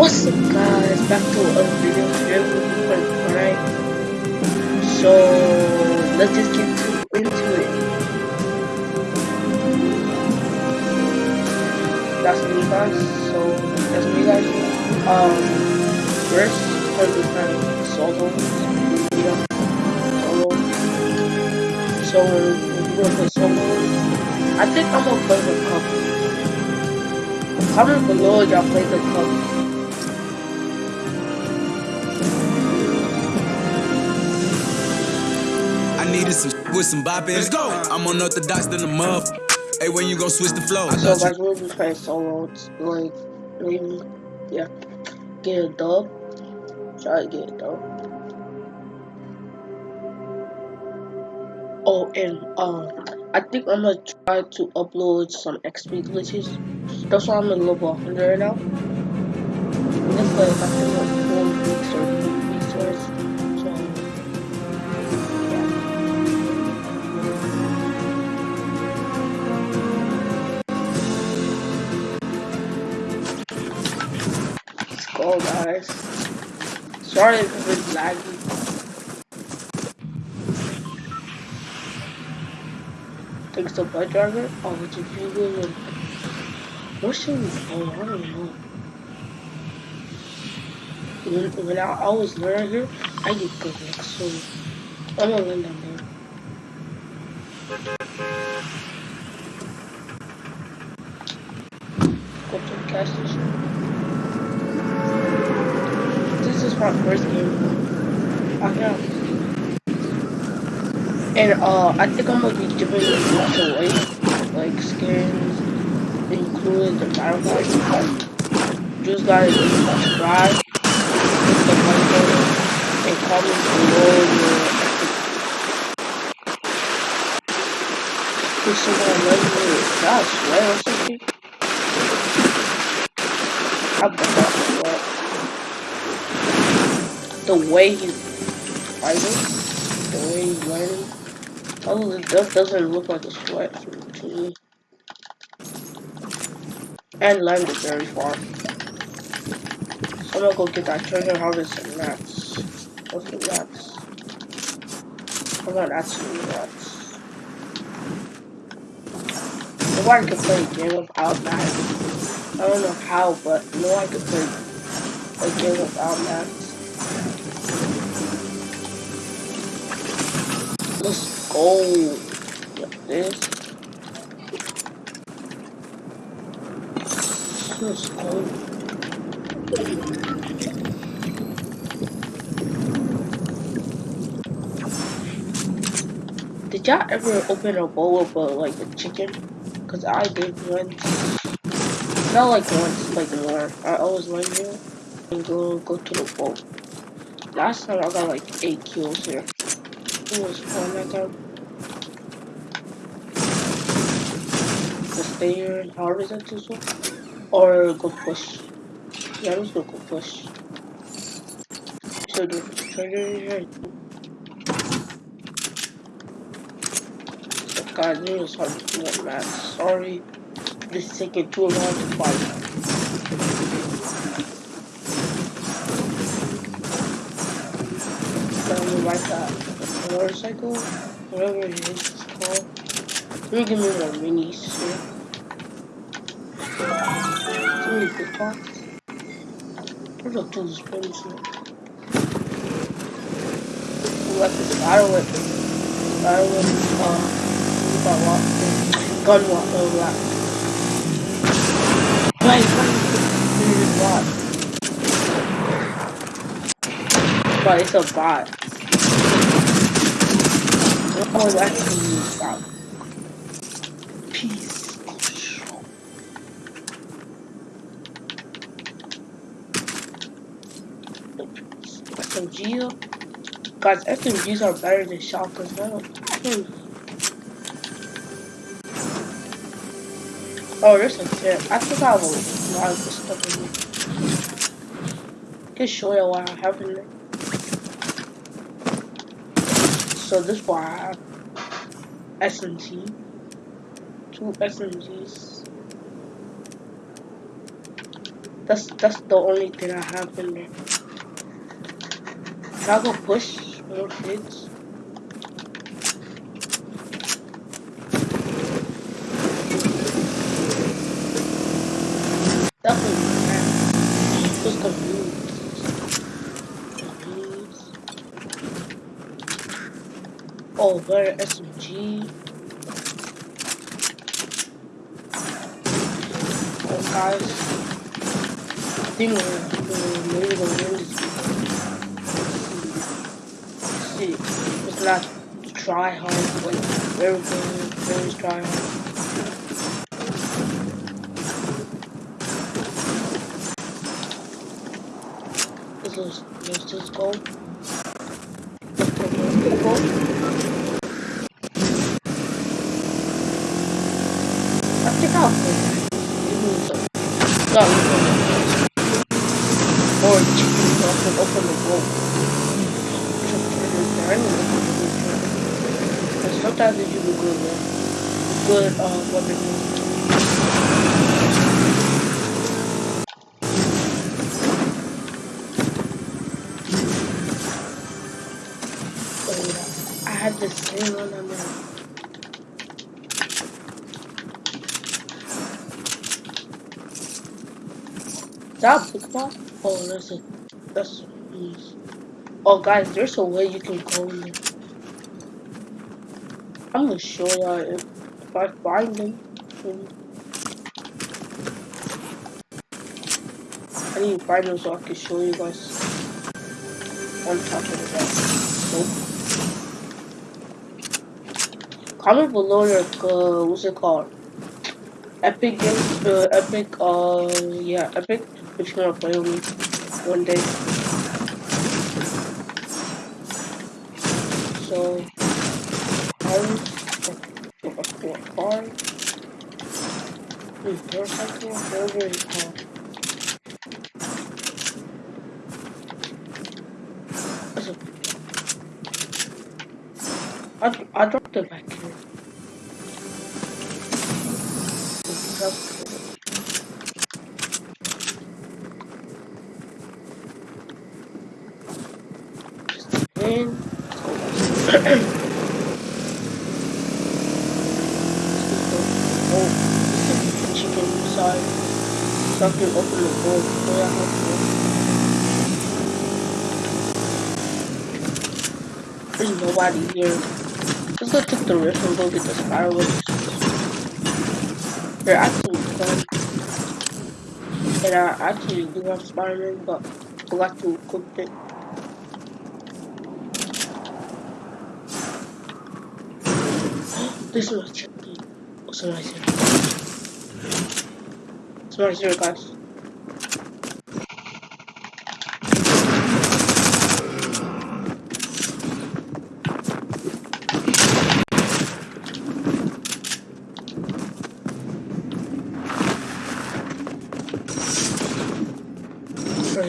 What's up guys, back to a video today we're Fortnite. So let's just get into it. That's me guys, so that's me guys. Um first we're gonna playing solo. Yeah, solo. So we're, we're gonna play solo. I think I'm gonna play the cup. Comment below if y'all play the cup. I needed some with some bop in. Let's go. I'm on unorthodox than a muff. Hey, when you gonna switch the flow? I So thought guys, we'll be playing solo. It's like maybe yeah, get a dub. Try to get a dub. Oh, and um, I think I'm gonna try to upload some XP glitches. That's why I'm in level 100 right now. It's like I think like four weeks or go, guys. Sorry if it's laggy. Thanks to Blood Driver. Oh, which is really good. What should we play? I don't know. When, when I, I was learning here, I did good like so. I'm gonna learn down there. Go to the gas station. Is my first game. I know. And uh, I think I'm gonna be giving much away, like skins, including the battle pass. Just gotta subscribe, hit the button, and comment below your. If someone let me, I swear or something. I forgot what. The way he's fighting, the way he's learning. Oh, that doesn't look like a sweat to me. And land is very far. So I'm gonna go get that treasure harvest and rats. What's the rats? I'm not actually rats. Nobody can play a game without mats. I don't know how, but no one can play a game without mats. Let's go. Like this. Let's go. Did y'all ever open a bowl of uh, like a chicken? Cause I did once. Not like once, like more. I always went here and go go to the bowl. Last time I got like eight kills here. It was fun that time. To stay here and that too Or go push. Yeah, let's go go push. So the treasure here. So God, this is hard to do man. Sorry. This is taking too long to fight. Let me write that motorcycle, whatever it is it's called. Me give me more minis here. Too many pots. Where's the two spins here? Weapons, battle weapon. Battle weapon, uh, got what? Gun what? Oh, that. Wait, what? But it's a bot. That's a bot. Peace. Guys, SMGs are better than shotguns. I. Hmm. Oh, there's a tip. I think I a lot of this stuff in here. Just show you what I have in there. So this have. SMG. Two SMGs. That's that's the only thing I have in there. Can I go push more kids? Definitely can. Just confused. Confused. Where SMG? Oh, guys. I think we're, we're gonna win this. See, it's not try hard, like very good, very try hard. Let's let's just go. Let's go, let's go. I think I'll go. Give me some. No, you can Or chicken so The sometimes good, man. Good, uh, weapon. I had the same one on there. Is that a Pokemon? Oh, that's a, that's, mm. Oh guys, there's a way you can go in there. I'm gonna show y'all if, I find them. I need to find them so I can show you guys. On top of that. Nope. Comment below your, uh, what's it called? Epic Games, uh, Epic, uh, yeah, Epic, if you wanna play with me one day. I'm, a called. Listen. I, I dropped the back here. And oh, chicken side. So I can open the door before I have to. Nobody here. Let's go take the risk and go get the fireworks. They're actually fun. And I actually do have Spider-Man, but forgot to equip it. This is my chicken. Oh, somebody's here. Somebody's here, guys.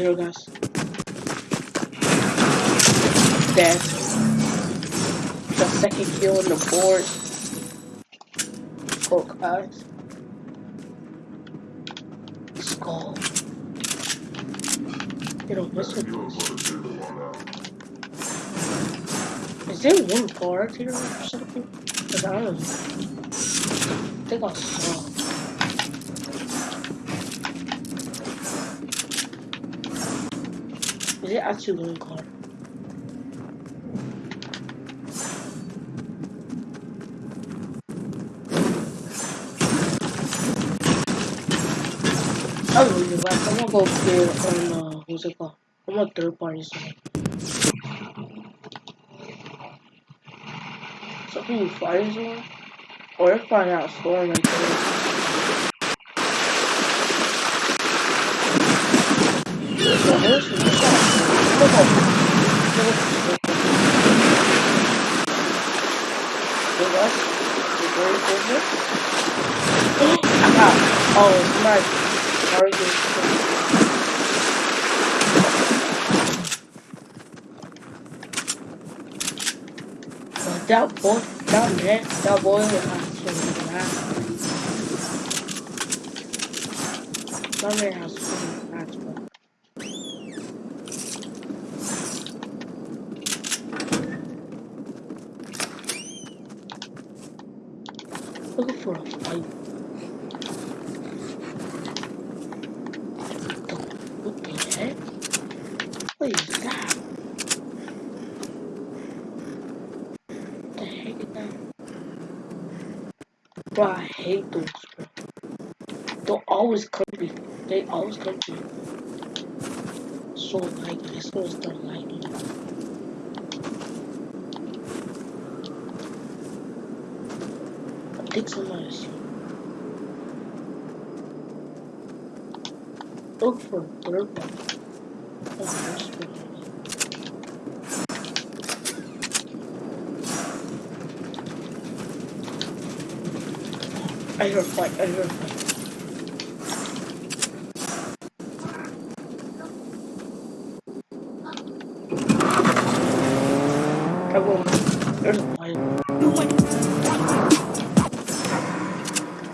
Here, guys. Dead. The second kill on the board. Oh, guys. Skull. You don't miss it. Is there one guard here or something? Cause I don't know. I think I saw. Is it actually one guard? I don't know, but I'm gonna go there on, uh, what's it called? I'm on third party side. Something you find someone? Or if I out scoring like this. So there's some shots. Look up. Look up. Look up. Look very good. I got. Oh, it's nice. Very good. But that boy, that man, that boy was actually mad. That man has fucking mad. What the heck is that? Bro, I hate those, bro. They're always comfy. They always comfy. So like, supposed to start liking it. I think somebody's Look for one. Oh, first one. I hear a fight, I hear a fight.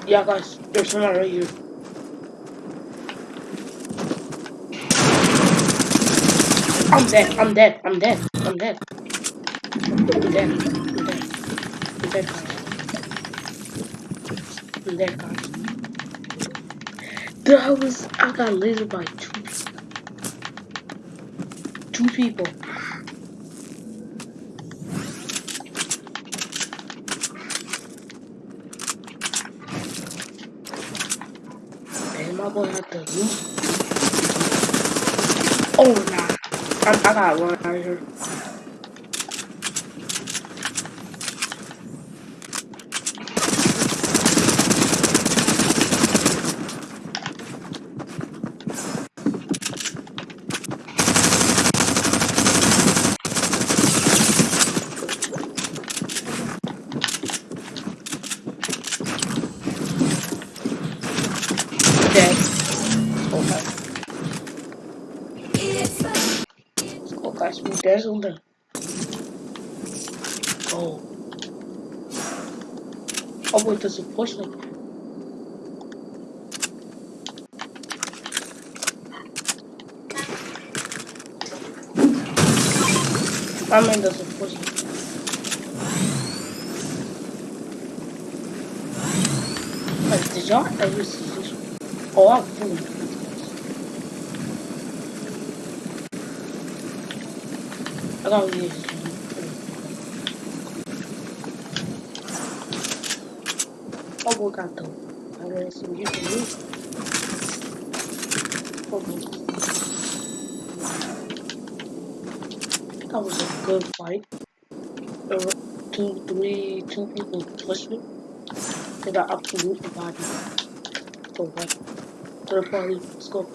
Yeah, guys, there's someone right here. I'm dead, I'm dead, I'm dead, I'm dead. I'm dead, I'm dead. I'm dead. I'm dead, Dude, I was, I got lasered by two people. Two people. And my boy had the loot. Oh, nah. I, I gotta run out of here. Dead. Okay. Let's go, guys. We dazzled them. Oh. Oh, wait, there's a push like that. I mean, there's a push like that. Like, did y'all ever see this? Oh, I'm fooling. I gotta use. Oh, can do. Oh. That was a good fight. There were two, three, two people pushed. They got absolutely body. Back to the party. Let's go.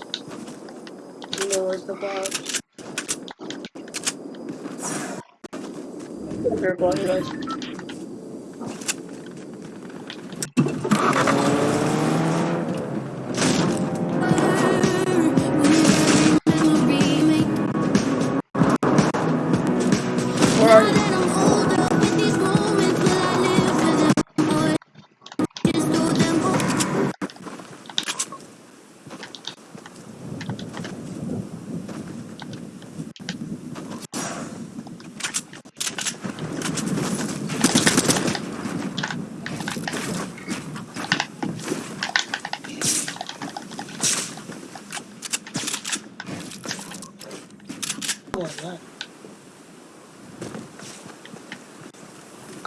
You know where's the vibes. They're going,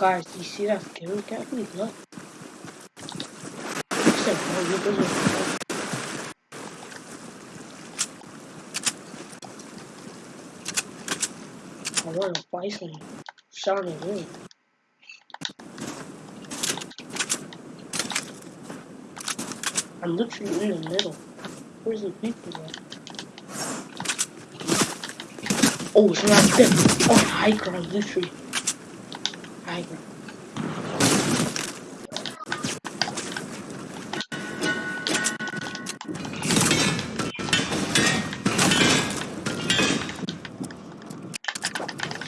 Guys, you see that scary cat? Look. Look. Like. I want to fight some shouting in. I'm literally in the middle. Where's the people at? Oh, it's not there. Oh, high ground, literally. High ground.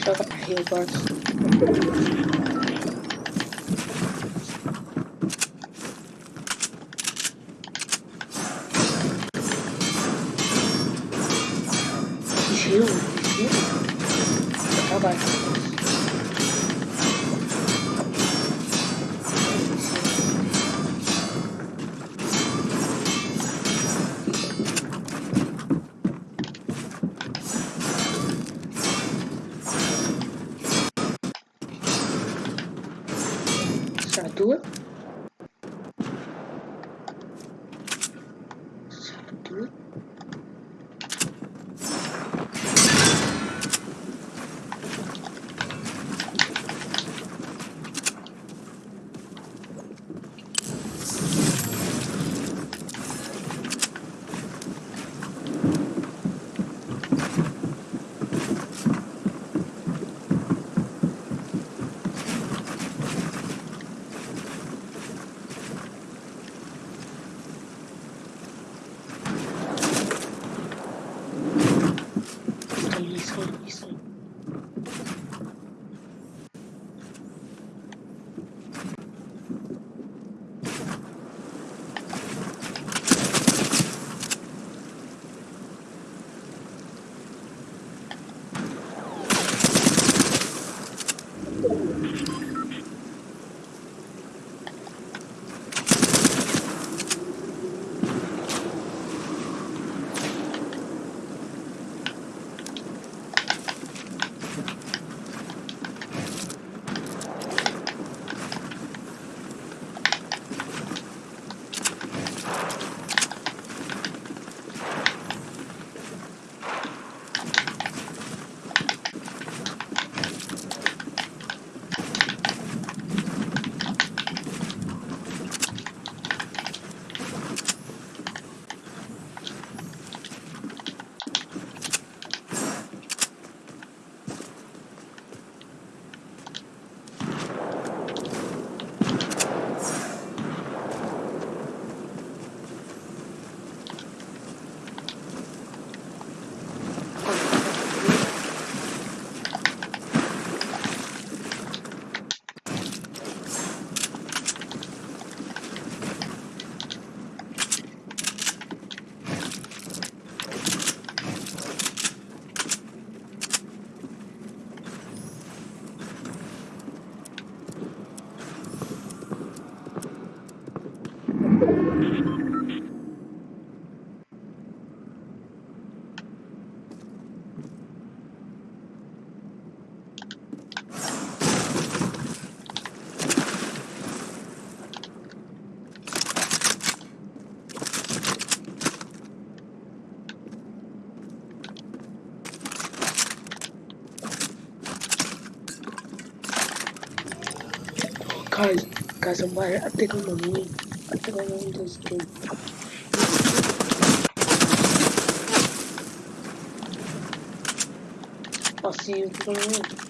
Shut up, heal Guys, guys, I'm buying, I think I'm gonna win. I think I'm gonna win this game. I'll see you if you're gonna win.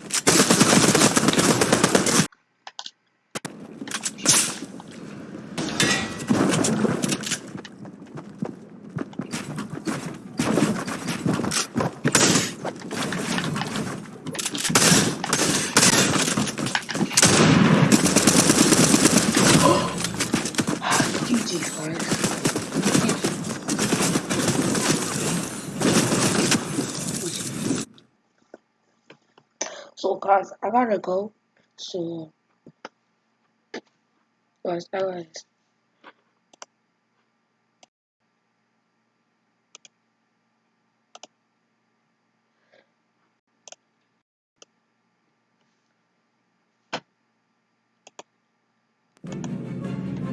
GG, guys. So, guys, I gotta go. So, guys, guys.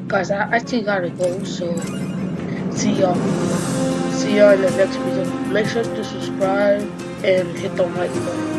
Guys, I actually gotta go. So, see y'all. See y'all in the next video. Make sure to subscribe and hit the like button.